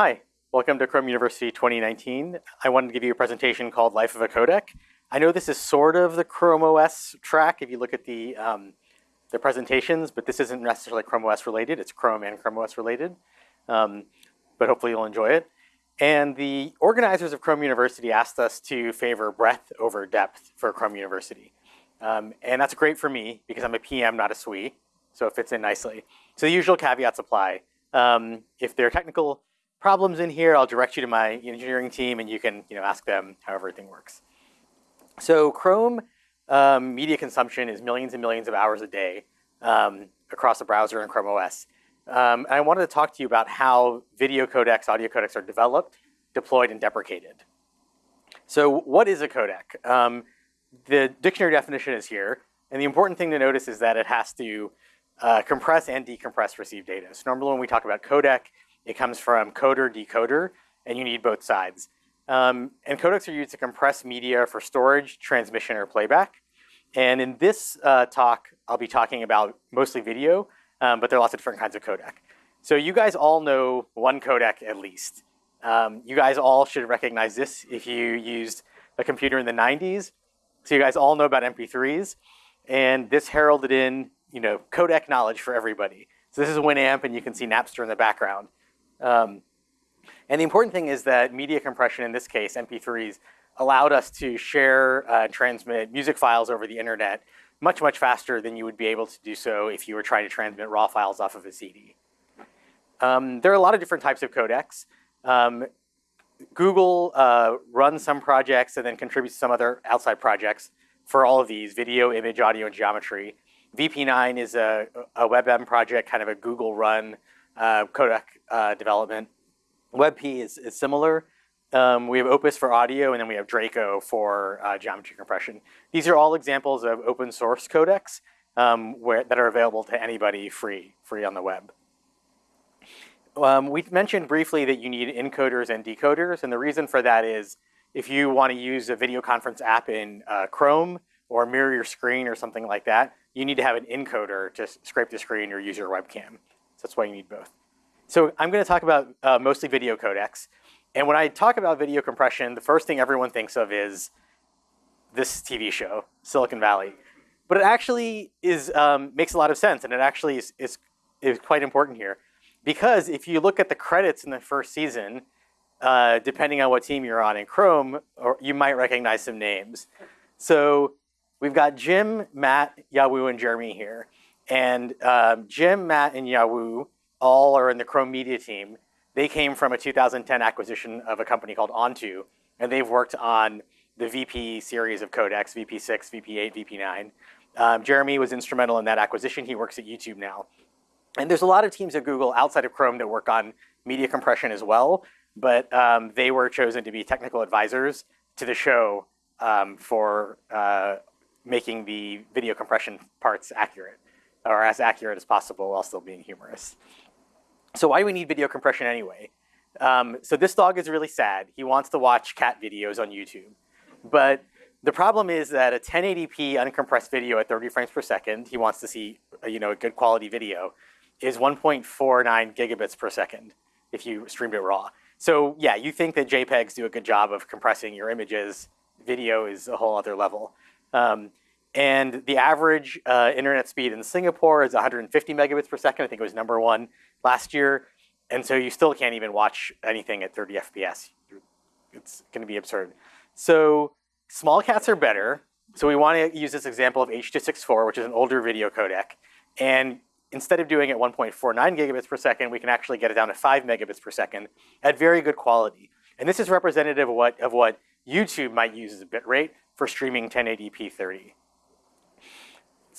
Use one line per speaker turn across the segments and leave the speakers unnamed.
Hi, welcome to Chrome University 2019. I wanted to give you a presentation called Life of a Codec. I know this is sort of the Chrome OS track if you look at the, um, the presentations, but this isn't necessarily Chrome OS related. It's Chrome and Chrome OS related, um, but hopefully you'll enjoy it. And the organizers of Chrome University asked us to favor breadth over depth for Chrome University. Um, and that's great for me because I'm a PM, not a SWE, so it fits in nicely. So the usual caveats apply. Um, if there are technical problems in here, I'll direct you to my engineering team and you can you know, ask them how everything works. So Chrome um, media consumption is millions and millions of hours a day um, across the browser and Chrome OS. Um, and I wanted to talk to you about how video codecs, audio codecs are developed, deployed, and deprecated. So what is a codec? Um, the dictionary definition is here. And the important thing to notice is that it has to uh, compress and decompress received data. So normally when we talk about codec, it comes from coder, decoder, and you need both sides. Um, and codecs are used to compress media for storage, transmission, or playback. And in this uh, talk, I'll be talking about mostly video, um, but there are lots of different kinds of codec. So you guys all know one codec at least. Um, you guys all should recognize this if you used a computer in the 90s. So you guys all know about MP3s. And this heralded in you know, codec knowledge for everybody. So this is Winamp, and you can see Napster in the background. Um, and the important thing is that media compression, in this case, MP3s, allowed us to share, uh, transmit music files over the internet much, much faster than you would be able to do so if you were trying to transmit raw files off of a CD. Um, there are a lot of different types of codecs. Um, Google uh, runs some projects and then contributes to some other outside projects for all of these, video, image, audio, and geometry. VP9 is a, a WebM project, kind of a Google run uh, codec uh, development. WebP is, is similar. Um, we have Opus for audio, and then we have Draco for uh, geometry compression. These are all examples of open source codecs um, where, that are available to anybody free, free on the web. Um, we mentioned briefly that you need encoders and decoders, and the reason for that is if you want to use a video conference app in uh, Chrome or mirror your screen or something like that, you need to have an encoder to scrape the screen or use your webcam. So that's why you need both. So I'm going to talk about uh, mostly video codecs. And when I talk about video compression, the first thing everyone thinks of is this TV show, Silicon Valley. But it actually is um, makes a lot of sense, and it actually is, is, is, quite important here. Because if you look at the credits in the first season, uh, depending on what team you're on in Chrome, or you might recognize some names. So we've got Jim, Matt, Yaowu, and Jeremy here. And um, Jim, Matt, and Yaowu all are in the Chrome Media team. They came from a 2010 acquisition of a company called On2, and they've worked on the VP series of codecs, VP6, VP8, VP9. Um, Jeremy was instrumental in that acquisition. He works at YouTube now. And there's a lot of teams at Google outside of Chrome that work on media compression as well, but um, they were chosen to be technical advisors to the show um, for uh, making the video compression parts accurate, or as accurate as possible while still being humorous. So why do we need video compression anyway? Um, so this dog is really sad. He wants to watch cat videos on YouTube. But the problem is that a 1080p uncompressed video at 30 frames per second, he wants to see you know, a good quality video, is 1.49 gigabits per second if you streamed it raw. So yeah, you think that JPEGs do a good job of compressing your images. Video is a whole other level. Um, and the average uh, internet speed in Singapore is 150 megabits per second. I think it was number one last year. And so you still can't even watch anything at 30 FPS. It's going to be absurd. So small cats are better. So we want to use this example of H.264, which is an older video codec. And instead of doing it 1.49 gigabits per second, we can actually get it down to 5 megabits per second at very good quality. And this is representative of what, of what YouTube might use as a bit rate for streaming 1080p 30.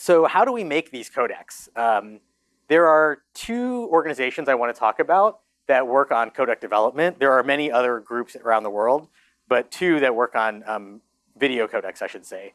So how do we make these codecs? Um, there are two organizations I want to talk about that work on codec development. There are many other groups around the world, but two that work on um, video codecs, I should say.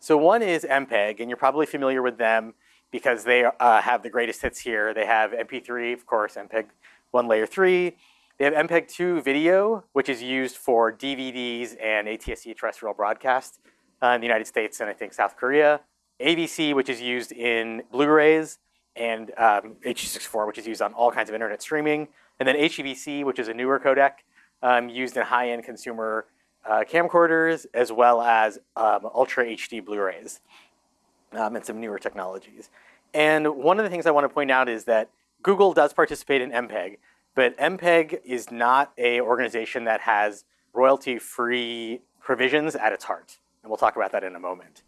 So one is MPEG, and you're probably familiar with them because they uh, have the greatest hits here. They have MP3, of course, MPEG 1 layer 3. They have MPEG 2 video, which is used for DVDs and ATSC terrestrial broadcast uh, in the United States and I think South Korea. AVC, which is used in Blu-rays, and um, H.264, which is used on all kinds of internet streaming, and then HEVC, which is a newer codec um, used in high-end consumer uh, camcorders, as well as um, Ultra HD Blu-rays, um, and some newer technologies. And one of the things I want to point out is that Google does participate in MPEG, but MPEG is not a organization that has royalty-free provisions at its heart. And we'll talk about that in a moment.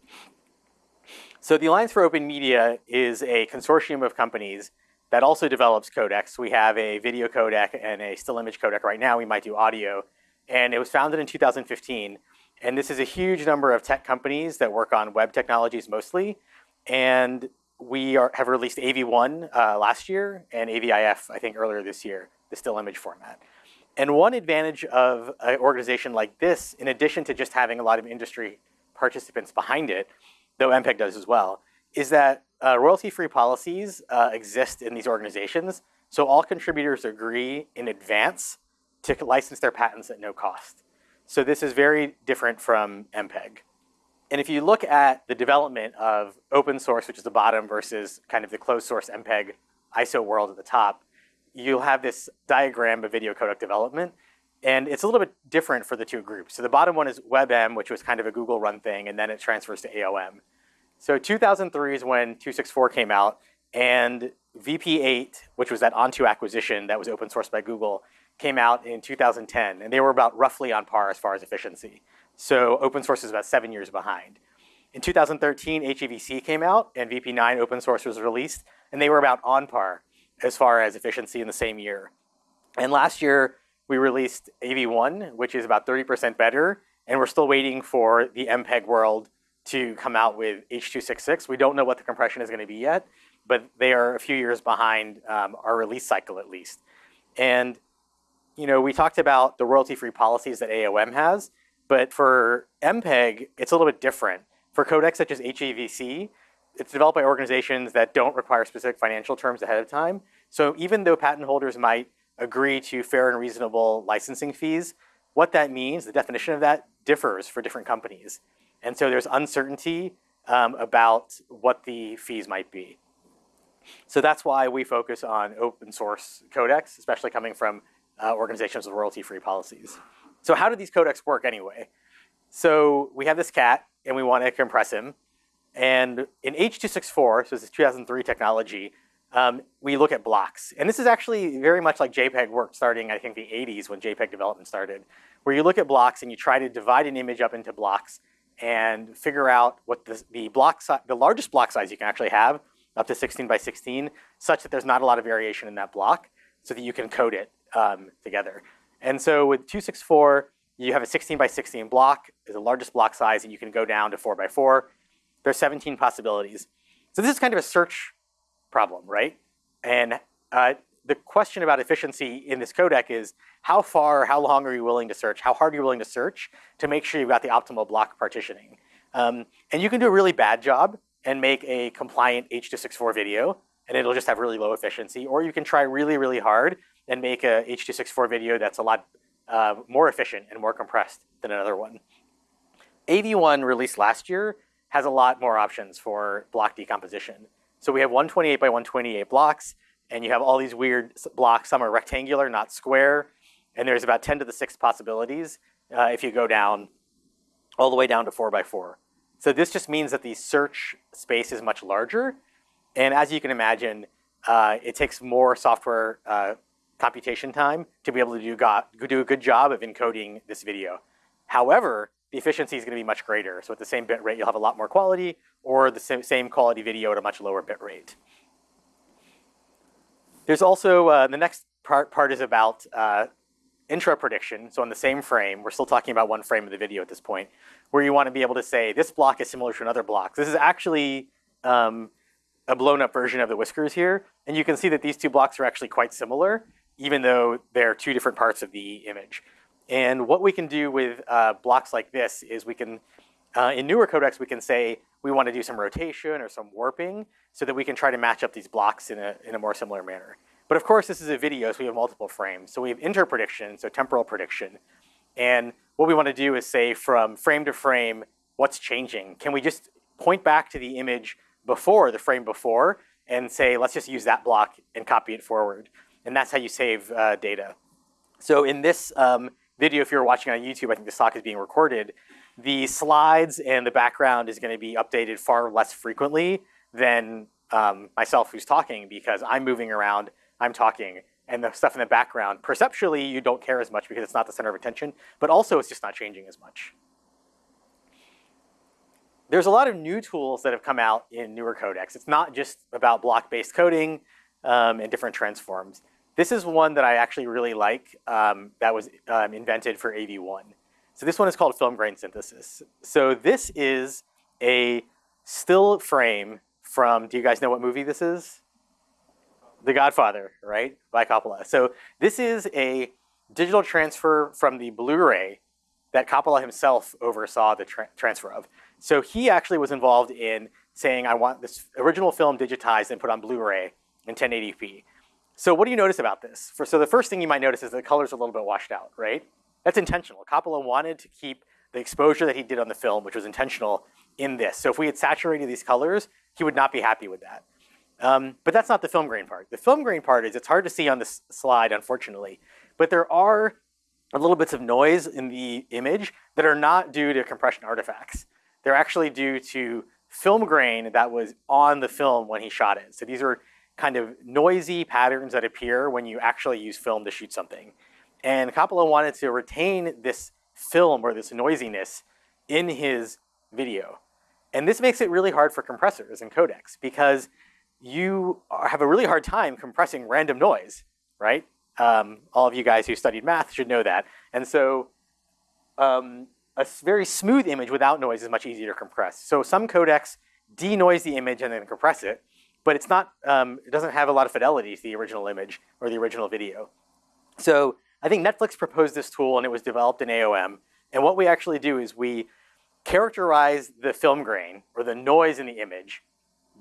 So the Alliance for Open Media is a consortium of companies that also develops codecs. We have a video codec and a still image codec right now. We might do audio. And it was founded in 2015. And this is a huge number of tech companies that work on web technologies mostly. And we are, have released AV1 uh, last year and AVIF, I think, earlier this year, the still image format. And one advantage of an organization like this, in addition to just having a lot of industry participants behind it, though MPEG does as well, is that uh, royalty-free policies uh, exist in these organizations. So all contributors agree in advance to license their patents at no cost. So this is very different from MPEG. And if you look at the development of open source, which is the bottom, versus kind of the closed source MPEG ISO world at the top, you'll have this diagram of video codec development. And it's a little bit different for the two groups. So the bottom one is WebM, which was kind of a Google run thing, and then it transfers to AOM. So 2003 is when 264 came out, and VP8, which was that On2 acquisition that was open sourced by Google, came out in 2010, and they were about roughly on par as far as efficiency. So open source is about seven years behind. In 2013, HEVC came out, and VP9 open source was released, and they were about on par as far as efficiency in the same year. And last year, we released AV1, which is about 30% better, and we're still waiting for the MPEG world to come out with H.266. We don't know what the compression is going to be yet, but they are a few years behind um, our release cycle at least. And you know, we talked about the royalty-free policies that AOM has, but for MPEG, it's a little bit different. For codecs such as HEVC, it's developed by organizations that don't require specific financial terms ahead of time. So even though patent holders might agree to fair and reasonable licensing fees, what that means, the definition of that differs for different companies. And so there's uncertainty um, about what the fees might be. So that's why we focus on open source codecs, especially coming from uh, organizations with royalty-free policies. So how do these codecs work anyway? So we have this cat, and we want to compress him. And in H.264, so this is 2003 technology, um, we look at blocks. And this is actually very much like JPEG worked starting, I think, the 80s when JPEG development started, where you look at blocks and you try to divide an image up into blocks and figure out what the, the block the largest block size you can actually have, up to 16 by 16, such that there's not a lot of variation in that block, so that you can code it um, together. And so with 264, you have a 16 by 16 block, is the largest block size, and you can go down to 4 by 4. There's 17 possibilities. So this is kind of a search problem, right? And uh, the question about efficiency in this codec is how far, how long are you willing to search? How hard are you willing to search to make sure you've got the optimal block partitioning? Um, and you can do a really bad job and make a compliant H.264 video, and it'll just have really low efficiency. Or you can try really, really hard and make a H.264 video that's a lot uh, more efficient and more compressed than another one. AV1 released last year has a lot more options for block decomposition. So we have 128 by 128 blocks and you have all these weird blocks. Some are rectangular, not square, and there's about 10 to the sixth possibilities uh, if you go down all the way down to four by four. So this just means that the search space is much larger, and as you can imagine, uh, it takes more software uh, computation time to be able to do, do a good job of encoding this video. However, the efficiency is going to be much greater. So at the same bit rate, you'll have a lot more quality, or the same quality video at a much lower bit rate. There's also, uh, the next part, part is about uh, intra prediction. So on the same frame, we're still talking about one frame of the video at this point, where you want to be able to say, this block is similar to another block. This is actually um, a blown up version of the whiskers here. And you can see that these two blocks are actually quite similar, even though they're two different parts of the image. And what we can do with uh, blocks like this is we can, uh, in newer codecs, we can say we want to do some rotation or some warping so that we can try to match up these blocks in a, in a more similar manner. But of course, this is a video, so we have multiple frames. So we have interprediction, so temporal prediction. And what we want to do is say from frame to frame, what's changing? Can we just point back to the image before, the frame before, and say, let's just use that block and copy it forward. And that's how you save uh, data. So in this um, video, if you're watching on YouTube, I think this talk is being recorded, the slides and the background is gonna be updated far less frequently than um, myself who's talking because I'm moving around, I'm talking, and the stuff in the background, perceptually you don't care as much because it's not the center of attention, but also it's just not changing as much. There's a lot of new tools that have come out in newer codecs. It's not just about block-based coding um, and different transforms. This is one that I actually really like um, that was um, invented for AV1. So this one is called film grain synthesis. So this is a still frame from, do you guys know what movie this is? The Godfather, right, by Coppola. So this is a digital transfer from the Blu-ray that Coppola himself oversaw the tra transfer of. So he actually was involved in saying, I want this original film digitized and put on Blu-ray in 1080p. So what do you notice about this? For, so the first thing you might notice is the colors a little bit washed out, right? That's intentional. Coppola wanted to keep the exposure that he did on the film, which was intentional, in this. So if we had saturated these colors, he would not be happy with that. Um, but that's not the film grain part. The film grain part is it's hard to see on this slide, unfortunately, but there are little bits of noise in the image that are not due to compression artifacts. They're actually due to film grain that was on the film when he shot it. So these are kind of noisy patterns that appear when you actually use film to shoot something. And Coppola wanted to retain this film or this noisiness in his video. And this makes it really hard for compressors and codecs because you have a really hard time compressing random noise, right? Um, all of you guys who studied math should know that. And so um, a very smooth image without noise is much easier to compress. So some codecs denoise the image and then compress it, but it's not, um, it doesn't have a lot of fidelity to the original image or the original video. So I think Netflix proposed this tool and it was developed in AOM. And what we actually do is we characterize the film grain or the noise in the image,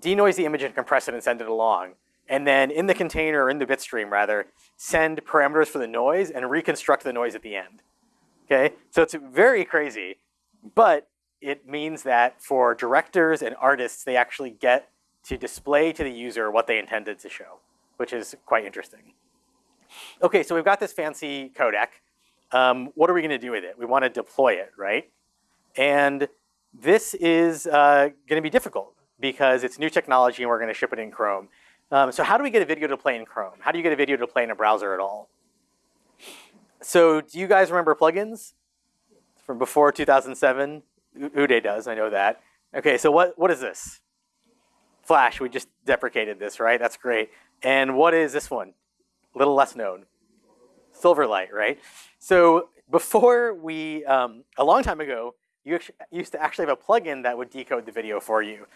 denoise the image and compress it and send it along. And then in the container, or in the bitstream rather, send parameters for the noise and reconstruct the noise at the end. Okay, so it's very crazy, but it means that for directors and artists, they actually get to display to the user what they intended to show, which is quite interesting. Okay, so we've got this fancy codec. Um, what are we gonna do with it? We wanna deploy it, right? And this is uh, going to be difficult because it's new technology and we're going to ship it in Chrome. Um, so how do we get a video to play in Chrome? How do you get a video to play in a browser at all? So do you guys remember plugins from before 2007? Uday does, I know that. Okay, so what, what is this? Flash, we just deprecated this, right? That's great. And what is this one? A little less known. Silverlight, right? So before we, um, a long time ago, you used to actually have a plugin that would decode the video for you.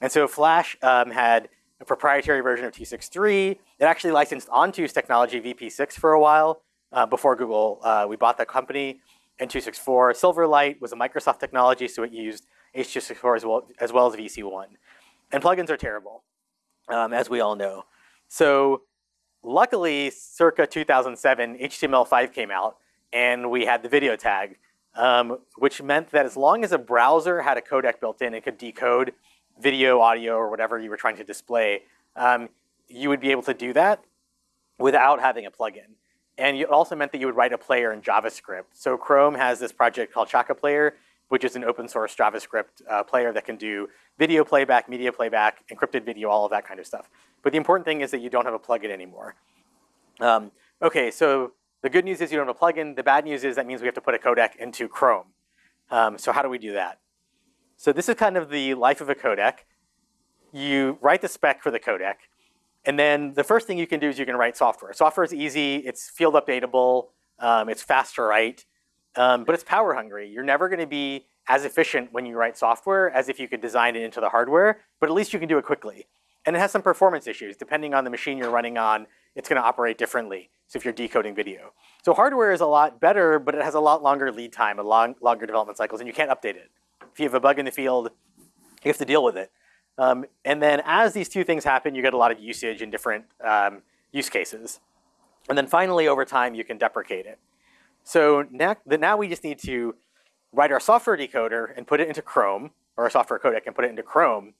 And so Flash um, had a proprietary version of 263. It actually licensed On2's technology VP6 for a while uh, before Google. Uh, we bought that company in 264. Silverlight was a Microsoft technology, so it used H264 as well as, well as VC1. And plugins are terrible, um, as we all know. So luckily, circa 2007, HTML5 came out, and we had the video tag um, which meant that as long as a browser had a codec built in, it could decode video, audio, or whatever you were trying to display, um, you would be able to do that without having a plugin. And it also meant that you would write a player in JavaScript. So Chrome has this project called Shaka Player, which is an open source JavaScript uh, player that can do video playback, media playback, encrypted video, all of that kind of stuff. But the important thing is that you don't have a plugin anymore. Um, okay, so the good news is you don't have a plugin. The bad news is that means we have to put a codec into Chrome. Um, so how do we do that? So this is kind of the life of a codec. You write the spec for the codec, and then the first thing you can do is you can write software. Software is easy, it's field updatable, um, it's fast to write, um, but it's power hungry. You're never gonna be as efficient when you write software as if you could design it into the hardware, but at least you can do it quickly. And it has some performance issues. Depending on the machine you're running on, it's gonna operate differently. So if you're decoding video. So hardware is a lot better, but it has a lot longer lead time a long, longer development cycles, and you can't update it. If you have a bug in the field, you have to deal with it. Um, and then as these two things happen, you get a lot of usage in different um, use cases. And then finally, over time, you can deprecate it. So now, now we just need to write our software decoder and put it into Chrome, or our software codec and put it into Chrome.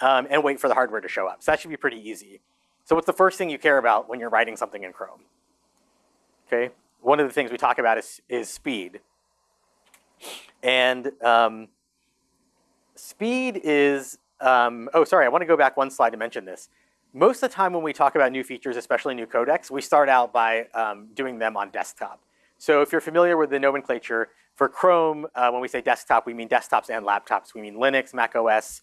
um, and wait for the hardware to show up. So that should be pretty easy. So what's the first thing you care about when you're writing something in Chrome? Okay, one of the things we talk about is, is speed. And um, speed is, um, oh, sorry, I want to go back one slide to mention this. Most of the time when we talk about new features, especially new codecs, we start out by um, doing them on desktop. So if you're familiar with the nomenclature, for Chrome, uh, when we say desktop, we mean desktops and laptops. We mean Linux, Mac OS,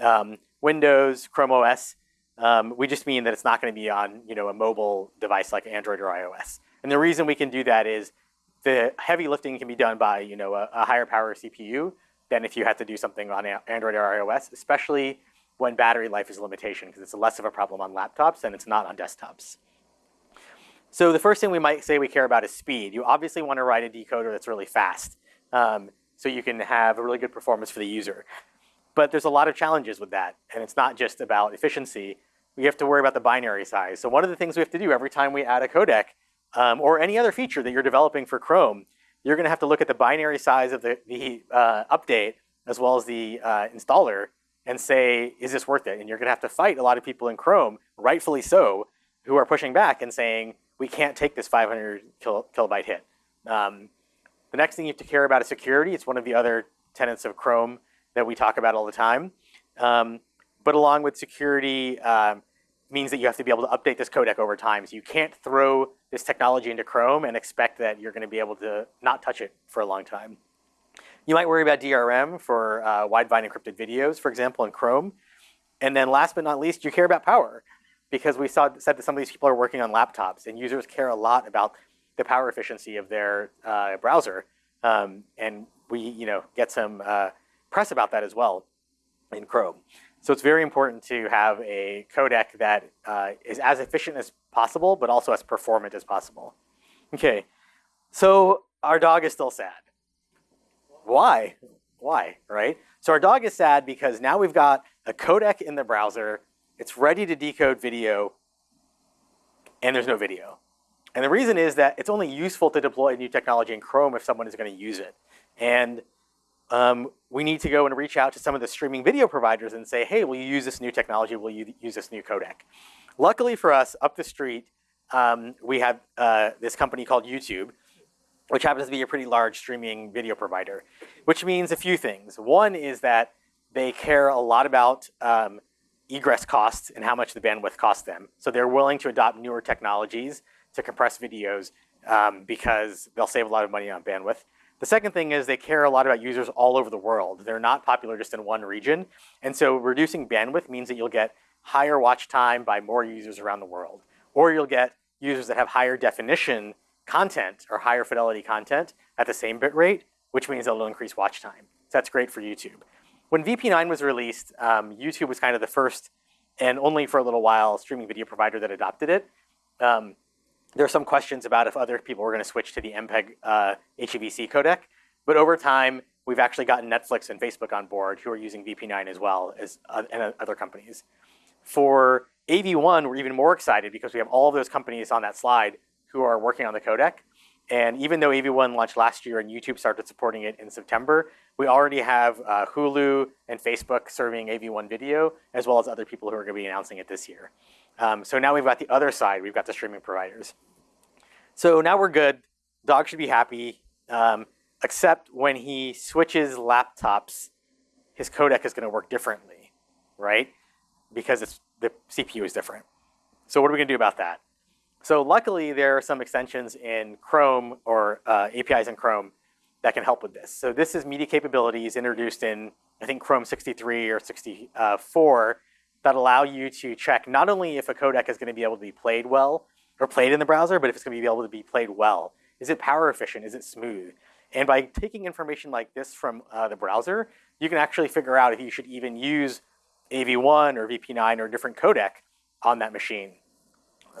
um, Windows, Chrome OS. Um, we just mean that it's not going to be on you know, a mobile device like Android or iOS. And the reason we can do that is the heavy lifting can be done by you know, a, a higher power CPU than if you had to do something on Android or iOS, especially when battery life is a limitation because it's less of a problem on laptops than it's not on desktops. So the first thing we might say we care about is speed. You obviously want to write a decoder that's really fast um, so you can have a really good performance for the user. But there's a lot of challenges with that, and it's not just about efficiency. We have to worry about the binary size. So one of the things we have to do every time we add a codec um, or any other feature that you're developing for Chrome, you're going to have to look at the binary size of the, the uh, update as well as the uh, installer and say, is this worth it? And you're going to have to fight a lot of people in Chrome, rightfully so, who are pushing back and saying, we can't take this 500 kil kilobyte hit. Um, the next thing you have to care about is security. It's one of the other tenets of Chrome that we talk about all the time. Um, but along with security um, means that you have to be able to update this codec over time. So you can't throw this technology into Chrome and expect that you're going to be able to not touch it for a long time. You might worry about DRM for uh, Widevine encrypted videos, for example, in Chrome. And then last but not least, you care about power because we saw, said that some of these people are working on laptops and users care a lot about the power efficiency of their uh, browser. Um, and we you know, get some uh, press about that as well in Chrome. So it's very important to have a codec that uh, is as efficient as possible, but also as performant as possible. Okay, so our dog is still sad. Why? Why, right? So our dog is sad because now we've got a codec in the browser it's ready to decode video, and there's no video. And the reason is that it's only useful to deploy a new technology in Chrome if someone is going to use it. And um, we need to go and reach out to some of the streaming video providers and say, hey, will you use this new technology? Will you use this new codec? Luckily for us, up the street, um, we have uh, this company called YouTube, which happens to be a pretty large streaming video provider, which means a few things. One is that they care a lot about um, egress costs and how much the bandwidth costs them. So they're willing to adopt newer technologies to compress videos um, because they'll save a lot of money on bandwidth. The second thing is they care a lot about users all over the world. They're not popular just in one region. And so reducing bandwidth means that you'll get higher watch time by more users around the world. Or you'll get users that have higher definition content or higher fidelity content at the same bit rate, which means it'll increase watch time. So that's great for YouTube. When VP9 was released, um, YouTube was kind of the first and only for a little while streaming video provider that adopted it. Um, there are some questions about if other people were going to switch to the MPEG uh, HEVC codec, but over time, we've actually gotten Netflix and Facebook on board who are using VP9 as well as uh, and other companies. For AV1, we're even more excited because we have all of those companies on that slide who are working on the codec. And even though AV1 launched last year and YouTube started supporting it in September, we already have uh, Hulu and Facebook serving AV1 video, as well as other people who are going to be announcing it this year. Um, so now we've got the other side. We've got the streaming providers. So now we're good. Dog should be happy, um, except when he switches laptops, his codec is going to work differently, right? Because it's, the CPU is different. So what are we going to do about that? So luckily, there are some extensions in Chrome or uh, APIs in Chrome that can help with this. So this is media capabilities introduced in, I think, Chrome 63 or 64 that allow you to check not only if a codec is going to be able to be played well or played in the browser, but if it's going to be able to be played well. Is it power efficient? Is it smooth? And by taking information like this from uh, the browser, you can actually figure out if you should even use AV1 or VP9 or a different codec on that machine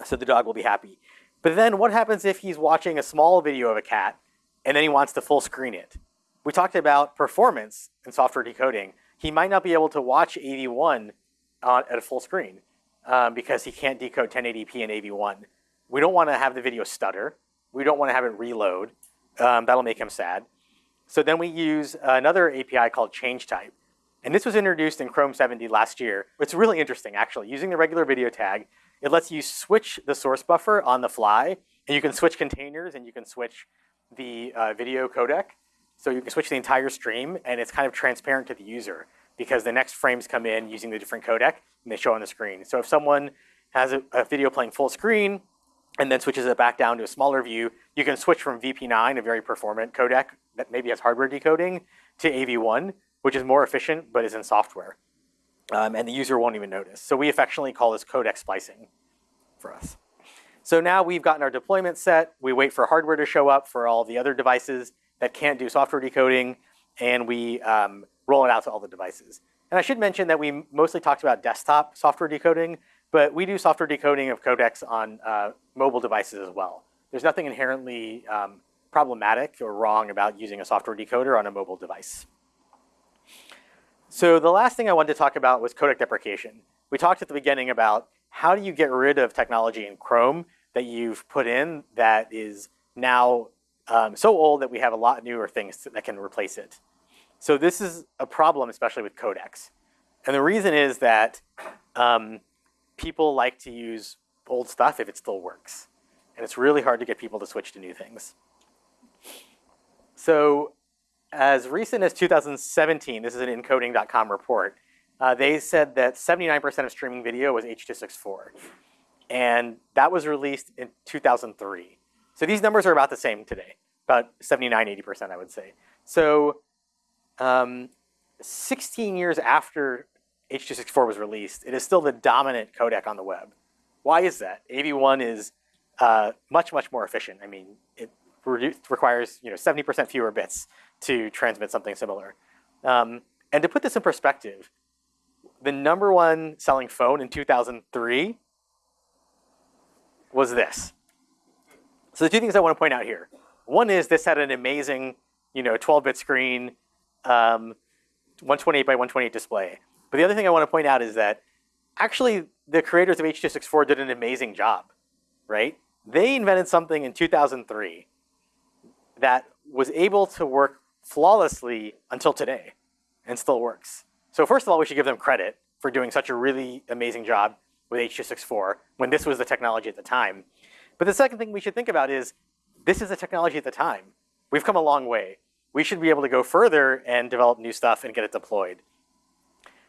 so the dog will be happy. But then what happens if he's watching a small video of a cat and then he wants to full screen it? We talked about performance in software decoding. He might not be able to watch AV1 uh, at a full screen um, because he can't decode 1080p in AV1. We don't want to have the video stutter. We don't want to have it reload. Um, that'll make him sad. So then we use another API called change type. And this was introduced in Chrome 70 last year. It's really interesting, actually. Using the regular video tag, it lets you switch the source buffer on the fly, and you can switch containers, and you can switch the uh, video codec. So you can switch the entire stream, and it's kind of transparent to the user because the next frames come in using the different codec, and they show on the screen. So if someone has a, a video playing full screen, and then switches it back down to a smaller view, you can switch from VP9, a very performant codec that maybe has hardware decoding, to AV1, which is more efficient but is in software. Um, and the user won't even notice. So we affectionately call this codec splicing for us. So now we've gotten our deployment set. We wait for hardware to show up for all the other devices that can't do software decoding, and we um, roll it out to all the devices. And I should mention that we mostly talked about desktop software decoding, but we do software decoding of codecs on uh, mobile devices as well. There's nothing inherently um, problematic or wrong about using a software decoder on a mobile device. So the last thing I wanted to talk about was codec deprecation. We talked at the beginning about how do you get rid of technology in Chrome that you've put in that is now um, so old that we have a lot newer things that can replace it. So this is a problem, especially with codecs. And the reason is that um, people like to use old stuff if it still works. And it's really hard to get people to switch to new things. So as recent as 2017, this is an encoding.com report, uh, they said that 79% of streaming video was H.264. And that was released in 2003. So these numbers are about the same today, about 79, 80%, I would say. So um, 16 years after H.264 was released, it is still the dominant codec on the web. Why is that? AV1 is uh, much, much more efficient. I mean, it requires you know 70% fewer bits to transmit something similar. Um, and to put this in perspective, the number one selling phone in 2003 was this. So the two things I want to point out here. One is this had an amazing, you know, 12-bit screen, um, 128 by 128 display. But the other thing I want to point out is that actually the creators of H.264 did an amazing job, right? They invented something in 2003 that was able to work flawlessly until today and still works. So first of all, we should give them credit for doing such a really amazing job with H.264 when this was the technology at the time. But the second thing we should think about is this is the technology at the time. We've come a long way. We should be able to go further and develop new stuff and get it deployed.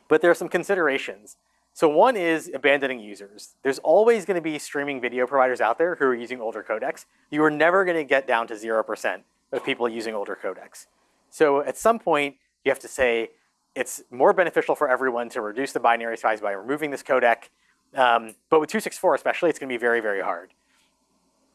But there are some considerations. So one is abandoning users. There's always going to be streaming video providers out there who are using older codecs. You are never going to get down to 0% of people using older codecs. So at some point, you have to say, it's more beneficial for everyone to reduce the binary size by removing this codec. Um, but with 264 especially, it's going to be very, very hard.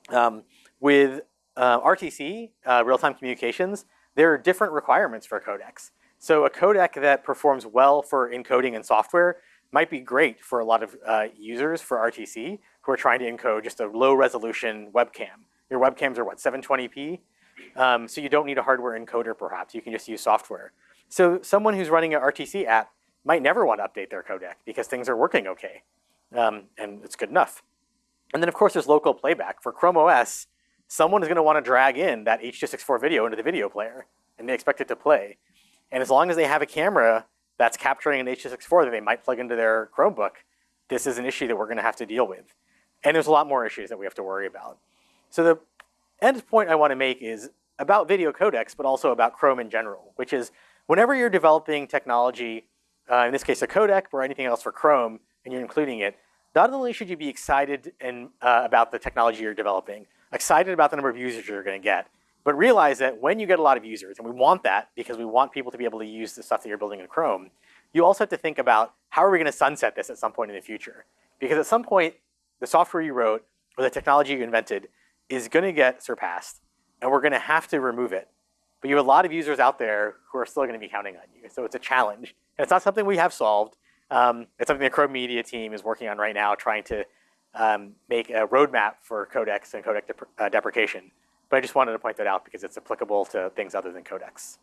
Um, with uh, RTC, uh, real-time communications, there are different requirements for codecs. So a codec that performs well for encoding in software might be great for a lot of uh, users for RTC who are trying to encode just a low resolution webcam. Your webcams are what, 720p? Um, so you don't need a hardware encoder perhaps, you can just use software. So someone who's running an RTC app might never want to update their codec because things are working okay um, and it's good enough. And then of course there's local playback. For Chrome OS, someone is gonna want to drag in that H.264 video into the video player and they expect it to play. And as long as they have a camera that's capturing an H.264 that they might plug into their Chromebook, this is an issue that we're going to have to deal with. And there's a lot more issues that we have to worry about. So the end point I want to make is about video codecs, but also about Chrome in general, which is whenever you're developing technology, uh, in this case a codec or anything else for Chrome, and you're including it, not only should you be excited in, uh, about the technology you're developing, excited about the number of users you're going to get, but realize that when you get a lot of users, and we want that because we want people to be able to use the stuff that you're building in Chrome, you also have to think about how are we going to sunset this at some point in the future? Because at some point, the software you wrote or the technology you invented is going to get surpassed, and we're going to have to remove it. But you have a lot of users out there who are still going to be counting on you. So it's a challenge. And it's not something we have solved. Um, it's something the Chrome Media team is working on right now, trying to um, make a roadmap for codecs and codec dep uh, deprecation. But I just wanted to point that out because it's applicable to things other than codecs.